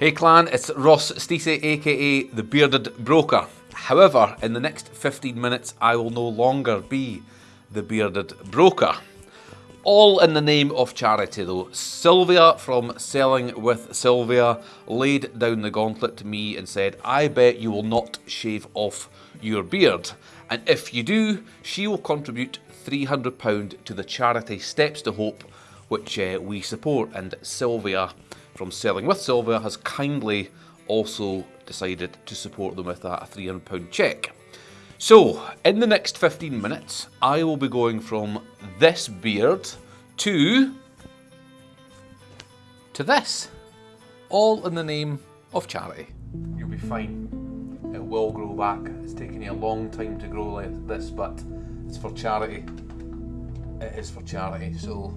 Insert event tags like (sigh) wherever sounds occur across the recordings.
Hey clan, it's Ross Stacey aka The Bearded Broker. However, in the next 15 minutes I will no longer be The Bearded Broker. All in the name of charity though. Sylvia from Selling with Sylvia laid down the gauntlet to me and said, I bet you will not shave off your beard. And if you do, she will contribute £300 to the charity Steps to Hope, which uh, we support. And Sylvia from Selling with Sylvia has kindly also decided to support them with that £300 cheque. So, in the next 15 minutes, I will be going from this beard to to this. All in the name of charity. You'll be fine. It will grow back. It's taken you a long time to grow like this, but it's for charity. It is for charity, so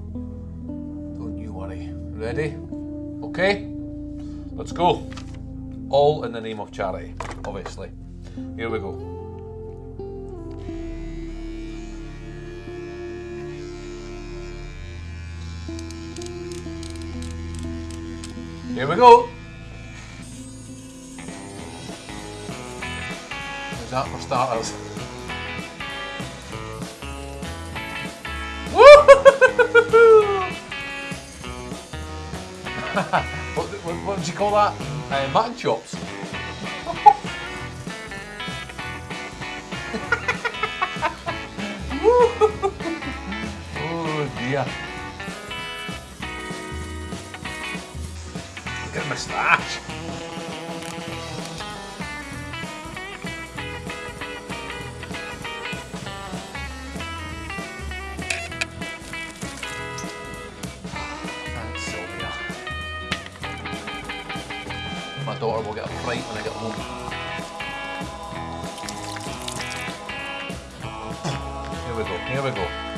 don't you worry. Ready? Okay? Let's go. All in the name of charity, obviously. Here we go. Here we go. Is that for starters? (laughs) what, what, what did you call that? Uh, mutton chops. (laughs) oh dear. Look at the moustache. My daughter will get a fright when I get home. Here we go, here we go.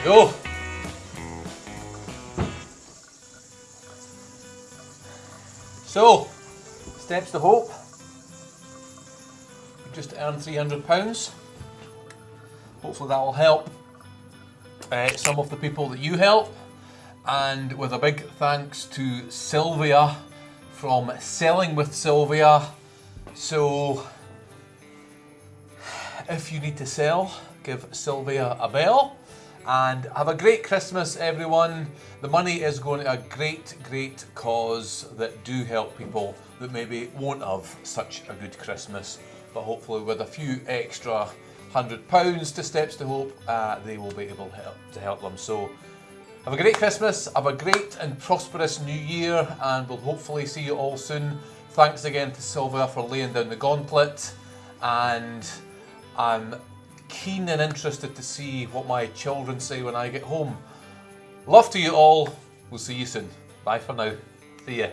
We go. So, steps to hope. We just earned £300. Hopefully that will help uh, some of the people that you help. And with a big thanks to Sylvia from Selling with Sylvia. So, if you need to sell, give Sylvia a bell. And have a great Christmas, everyone. The money is going to a great, great cause that do help people that maybe won't have such a good Christmas. But hopefully, with a few extra hundred pounds to Steps to Hope, uh, they will be able to help, to help them. So, have a great Christmas, have a great and prosperous new year, and we'll hopefully see you all soon. Thanks again to Sylvia for laying down the gauntlet, and I'm keen and interested to see what my children say when I get home. Love to you all. We'll see you soon. Bye for now. See ya.